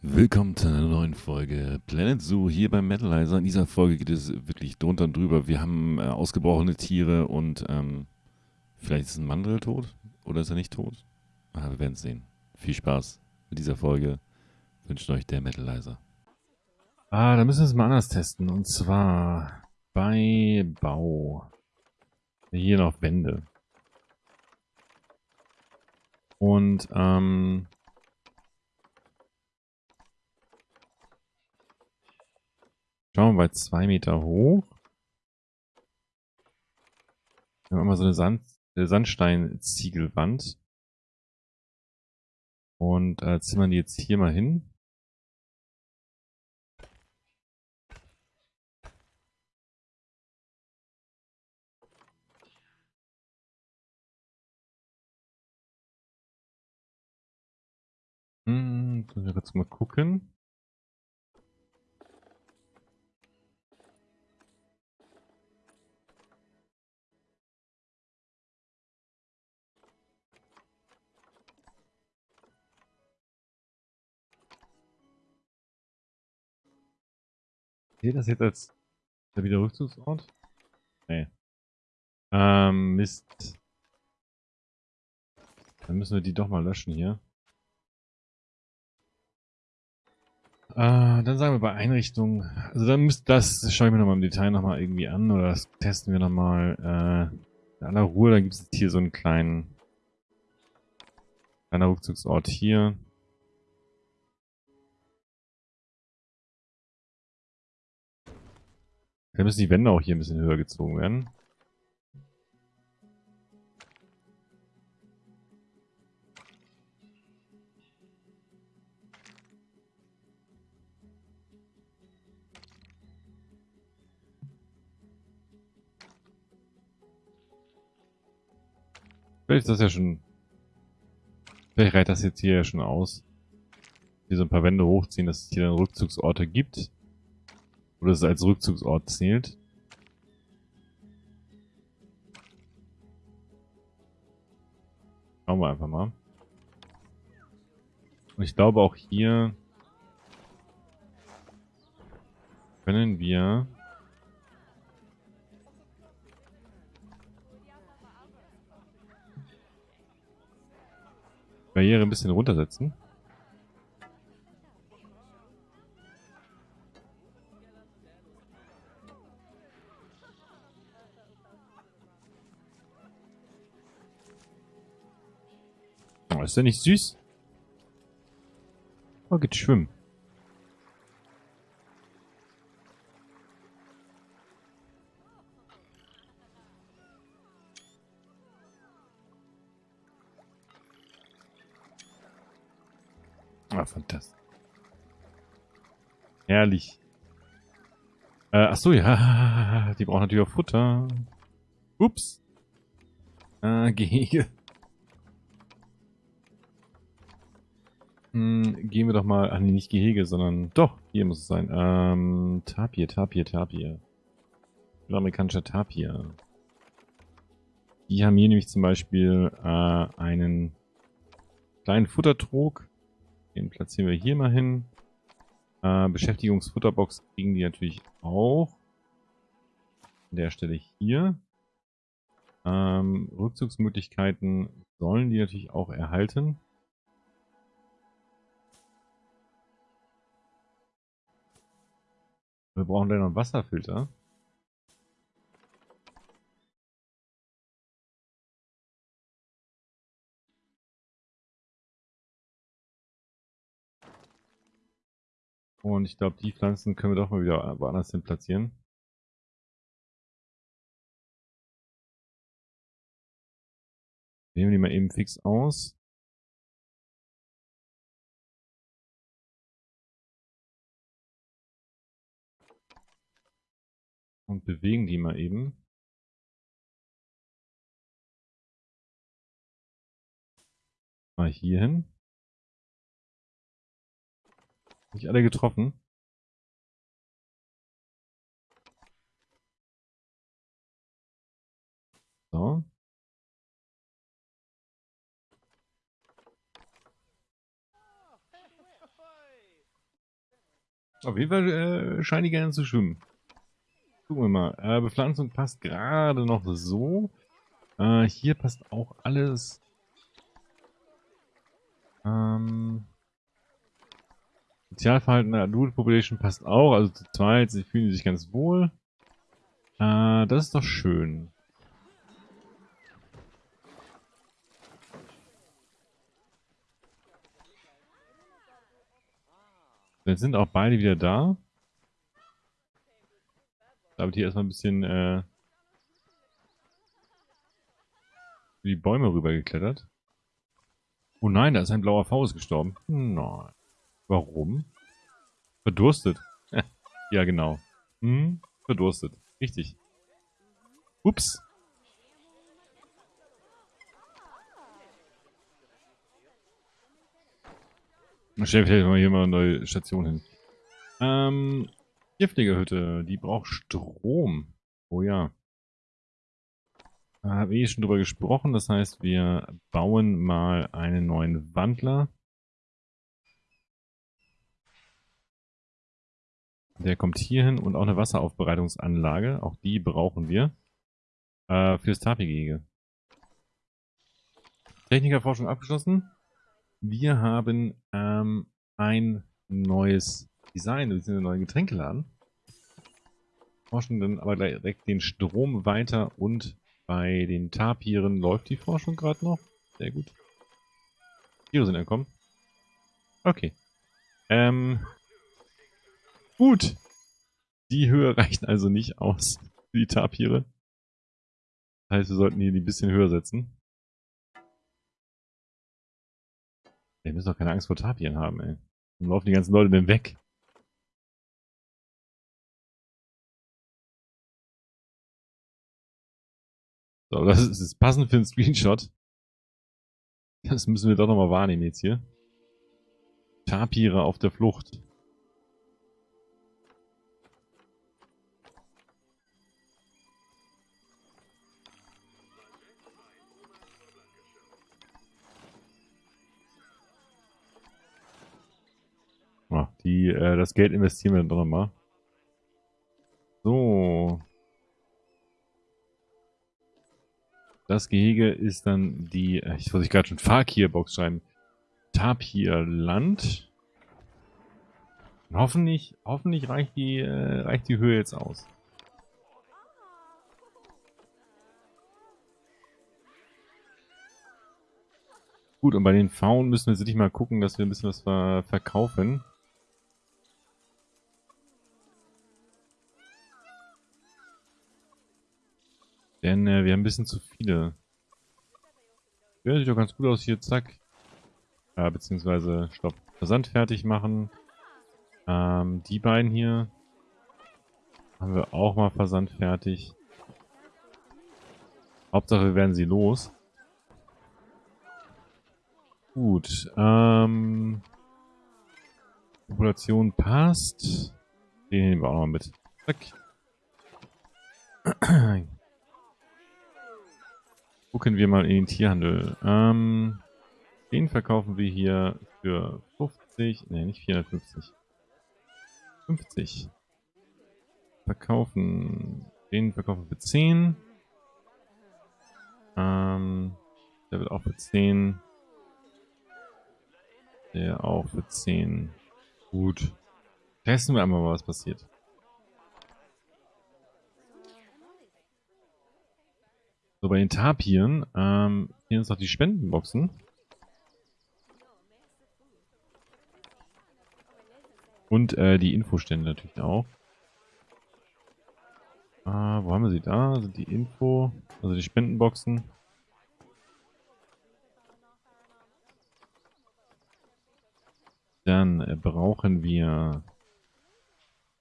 Willkommen zu einer neuen Folge Planet Zoo hier beim Metalizer. In dieser Folge geht es wirklich drunter und drüber. Wir haben äh, ausgebrochene Tiere und ähm, vielleicht ist ein Mandel tot oder ist er nicht tot? Ah, wir werden es sehen. Viel Spaß mit dieser Folge. Wünscht euch der Metalizer. Ah, da müssen wir es mal anders testen. Und zwar bei Bau. Hier noch Wände. Und ähm, Schauen wir mal, zwei Meter hoch. Wir haben immer so eine Sand, äh, Sandstein-Ziegelwand. Und äh, zimmern die jetzt hier mal hin. Hm, müssen wir jetzt mal gucken. Seht das jetzt als der wieder Rückzugsort? Nee. Ähm, Mist. Dann müssen wir die doch mal löschen hier. Äh, dann sagen wir bei Einrichtung, also dann müsst das schaue ich mir nochmal im Detail nochmal irgendwie an oder das testen wir nochmal äh, in aller Ruhe. Dann gibt es hier so einen kleinen kleiner Rückzugsort hier. Dann müssen die Wände auch hier ein bisschen höher gezogen werden. Vielleicht ist das ja schon... Vielleicht reicht das jetzt hier ja schon aus. Hier so ein paar Wände hochziehen, dass es hier dann Rückzugsorte gibt. Oder es als Rückzugsort zählt. Schauen wir einfach mal. Und ich glaube auch hier können wir Barriere ein bisschen runtersetzen. Oh, ist der nicht süß? Oh, geht schwimmen. Ah, fantastisch. Herrlich. Äh, ach so, ja. Die brauchen natürlich auch Futter. Ups. Äh, Gehege. Hm, gehen wir doch mal, ach nee, nicht Gehege, sondern doch, hier muss es sein. Ähm, Tapir, Tapir, Tapir. Amerikanischer Tapir. Die haben hier nämlich zum Beispiel äh, einen kleinen Futtertrog. Den platzieren wir hier mal hin. Äh, Beschäftigungsfutterbox kriegen die natürlich auch. An der Stelle hier. Ähm, Rückzugsmöglichkeiten sollen die natürlich auch erhalten. Wir brauchen dann noch einen Wasserfilter. Und ich glaube, die Pflanzen können wir doch mal wieder woanders hin platzieren. Nehmen die mal eben fix aus. Und bewegen die mal eben. Mal hier hin. Nicht alle getroffen. So. Auf jeden Fall äh, scheinen die gerne zu schwimmen. Gucken wir mal. Äh, Bepflanzung passt gerade noch so. Äh, hier passt auch alles. Ähm, Sozialverhalten der Adult Population passt auch. Also zu zweit, sie fühlen sich ganz wohl. Äh, das ist doch schön. Jetzt sind auch beide wieder da. Da habe ich hier erstmal ein bisschen äh, die Bäume rübergeklettert. Oh nein, da ist ein blauer Faust gestorben. Nein. Warum? Verdurstet. ja, genau. Hm, verdurstet. Richtig. Ups. Stell vielleicht mal hier mal eine neue Station hin. Ähm, Tierpflegerhütte, die braucht Strom. Oh ja. Da habe ich schon drüber gesprochen, das heißt, wir bauen mal einen neuen Wandler. Der kommt hier hin und auch eine Wasseraufbereitungsanlage. Auch die brauchen wir. Äh, fürs Tapi-Gehege. Technikerforschung abgeschlossen. Wir haben ähm, ein neues Design, wir sind einen neuen Getränkeladen. Forschen dann aber gleich direkt den Strom weiter und bei den Tapiren läuft die Forschung gerade noch. Sehr gut. Tiere sind entkommen. Okay. Ähm. Gut. Die Höhe reicht also nicht aus für die Tapire. Das heißt, wir sollten hier die ein bisschen höher setzen. Wir müssen doch keine Angst vor Tapien haben, ey. Dann laufen die ganzen Leute denn weg. So, das ist, ist passend für einen Screenshot. Das müssen wir doch nochmal wahrnehmen jetzt hier. Tapire auf der Flucht. Die, äh, das Geld investieren wir dann doch nochmal. Das Gehege ist dann die, äh, ich wollte gerade schon Fakir-Box schreiben. Tapirland. Hoffentlich, hoffentlich reicht die, äh, reicht die Höhe jetzt aus. Gut, und bei den Faunen müssen wir jetzt mal gucken, dass wir ein bisschen was ver verkaufen. Denn äh, wir haben ein bisschen zu viele. Ja, sieht doch ganz gut aus hier, zack. Ja, beziehungsweise, stopp, Versand fertig machen. Ähm, die beiden hier haben wir auch mal Versand fertig. Hauptsache wir werden sie los. Gut, ähm... Population passt. Den nehmen wir auch noch mit. Zack. Gucken wir mal in den Tierhandel. Ähm, den verkaufen wir hier für 50, ne, nicht 450. 50. Verkaufen, den verkaufen wir für 10. Ähm, der wird auch für 10. Der auch für 10. Gut. Testen wir einmal mal, was passiert. Bei den Tapiren ähm, hier uns noch die Spendenboxen. Und äh, die Infostände natürlich auch. Äh, wo haben wir sie da? Sind die Info, also die Spendenboxen. Dann äh, brauchen wir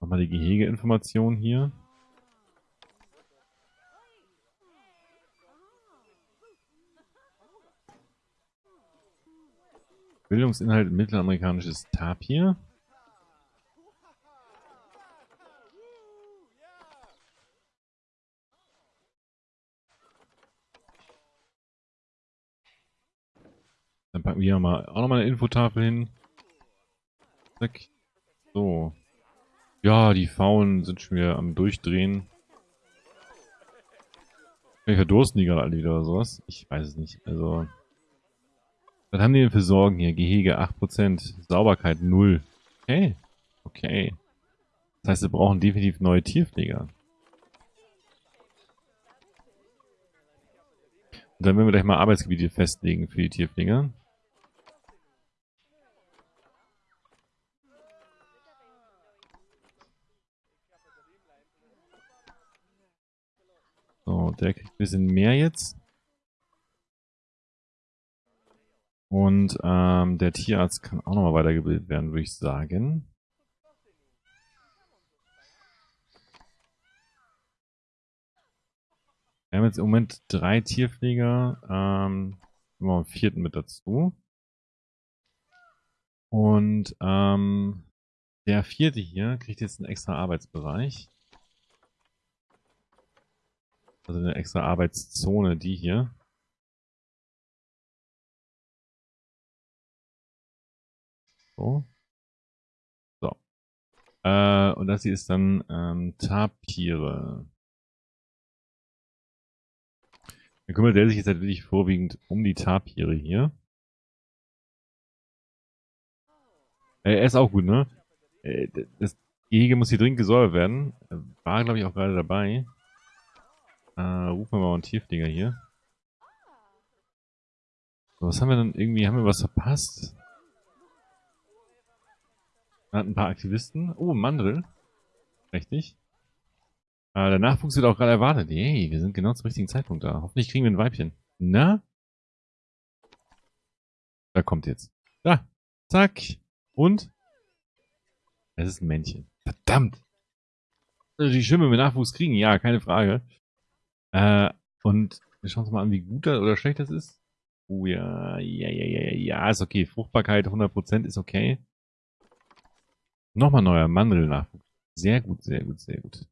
nochmal die Gehegeinformation hier. Bildungsinhalt mittelamerikanisches Tapir. packen wir hier mal, auch nochmal eine Infotafel hin. Zack. So. Ja, die Faunen sind schon wieder am Durchdrehen. Vielleicht verdursten die gerade alle wieder oder sowas. Ich weiß es nicht. Also. Was haben die denn für Sorgen hier? Gehege 8%, Sauberkeit 0. Okay. Okay. Das heißt, wir brauchen definitiv neue Tierpfleger. Und dann werden wir gleich mal Arbeitsgebiete festlegen für die Tierpfleger. So, der kriegt ein bisschen mehr jetzt. Und ähm, der Tierarzt kann auch nochmal weitergebildet werden, würde ich sagen. Wir haben jetzt im Moment drei Tierpfleger. Ähm, wir einen vierten mit dazu. Und ähm, der vierte hier kriegt jetzt einen extra Arbeitsbereich. Also eine extra Arbeitszone, die hier. So. So. Äh, und das hier ist dann ähm, Tapire. Dann kümmert der sich jetzt wirklich vorwiegend um die Tapire hier. Äh, er ist auch gut, ne? Äh, das Gehege muss hier dringend gesäubert werden. War, glaube ich, auch gerade dabei. Äh, rufen wir mal einen Tiefdinger hier. was haben wir denn irgendwie? Haben wir was verpasst? Ein paar Aktivisten. Oh, Mandel. Richtig. Äh, der Nachwuchs wird auch gerade erwartet. Hey, wir sind genau zum richtigen Zeitpunkt da. Hoffentlich kriegen wir ein Weibchen. Na? Da kommt jetzt. Da. Zack. Und? Es ist ein Männchen. Verdammt. Also die Schimme mit Nachwuchs kriegen, ja, keine Frage. Äh, und wir schauen uns mal an, wie gut das oder schlecht das ist. Oh ja, ja, ja, ja, ja, ist okay. Fruchtbarkeit 100% ist okay. Nochmal neuer Mandelnachwuchs. Sehr gut, sehr gut, sehr gut.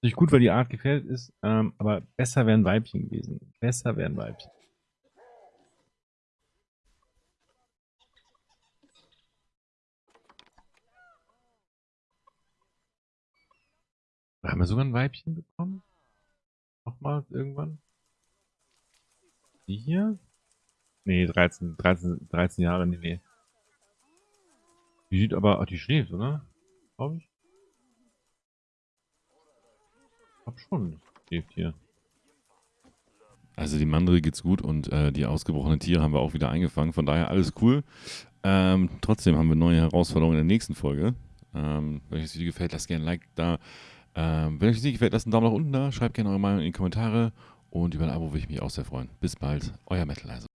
Nicht gut, weil die Art gefährdet ist, ähm, aber besser wären Weibchen gewesen. Besser wären Weibchen. Haben wir sogar ein Weibchen bekommen? Nochmal irgendwann? Die hier? Nee, 13, 13, 13 Jahre, nee, nee. Die sieht aber, ach, die schläft, oder? Glaube ich. Hab schon, schläft hier. Also die Mandel geht's gut und äh, die ausgebrochenen Tiere haben wir auch wieder eingefangen. Von daher alles cool. Ähm, trotzdem haben wir neue Herausforderungen in der nächsten Folge. Ähm, wenn euch das Video gefällt, lasst gerne ein Like da. Ähm, wenn euch das Video gefällt, lasst einen Daumen nach unten da. Schreibt gerne eure Meinung in die Kommentare. Und über ein Abo würde ich mich auch sehr freuen. Bis bald, euer Metalizer.